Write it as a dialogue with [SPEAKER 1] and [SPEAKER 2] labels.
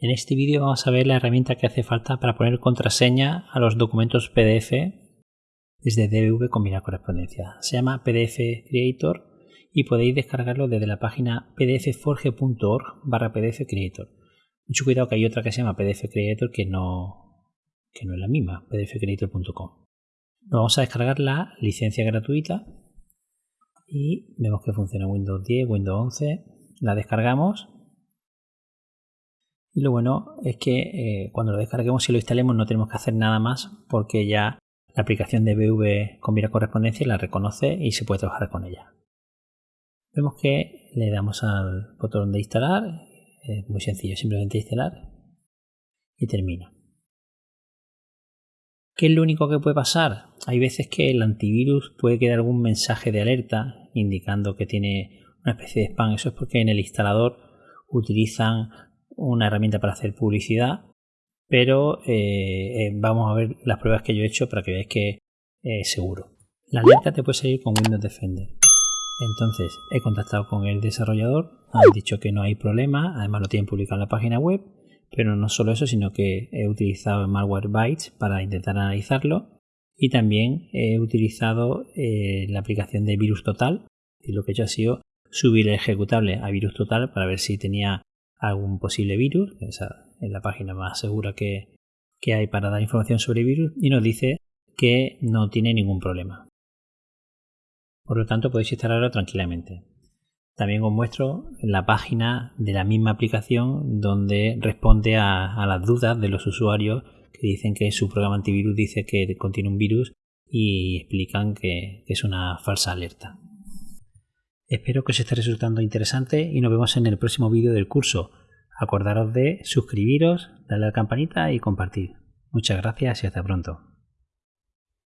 [SPEAKER 1] En este vídeo vamos a ver la herramienta que hace falta para poner contraseña a los documentos PDF desde DV combinar correspondencia. Se llama PDF Creator y podéis descargarlo desde la página pdfforge.org barra PDF Creator. Mucho cuidado que hay otra que se llama PDF Creator que no, que no es la misma, pdfcreator.com. Nos vamos a descargar la licencia gratuita y vemos que funciona Windows 10, Windows 11. La descargamos y lo bueno es que eh, cuando lo descarguemos y lo instalemos no tenemos que hacer nada más porque ya la aplicación de BV combina correspondencia la reconoce y se puede trabajar con ella. Vemos que le damos al botón de instalar, es muy sencillo, simplemente instalar y termina. ¿Qué es lo único que puede pasar? Hay veces que el antivirus puede quedar algún mensaje de alerta indicando que tiene una especie de spam. Eso es porque en el instalador utilizan una herramienta para hacer publicidad, pero eh, eh, vamos a ver las pruebas que yo he hecho para que veáis que es seguro. La alerta te puede salir con Windows Defender. Entonces he contactado con el desarrollador, han dicho que no hay problema, además lo tienen publicado en la página web, pero no solo eso, sino que he utilizado el malware bytes para intentar analizarlo y también he utilizado eh, la aplicación de virus total y lo que he hecho ha sido subir el ejecutable a virus total para ver si tenía algún posible virus, esa es la página más segura que, que hay para dar información sobre virus, y nos dice que no tiene ningún problema. Por lo tanto, podéis instalarlo tranquilamente. También os muestro la página de la misma aplicación donde responde a, las dudas de los usuarios que dicen que su programa antivirus dice que contiene un virus y explican que es una falsa alerta. Espero que os esté resultando interesante y nos vemos en el próximo vídeo del curso. Acordaros de suscribiros, darle a la campanita y compartir. Muchas gracias y hasta pronto.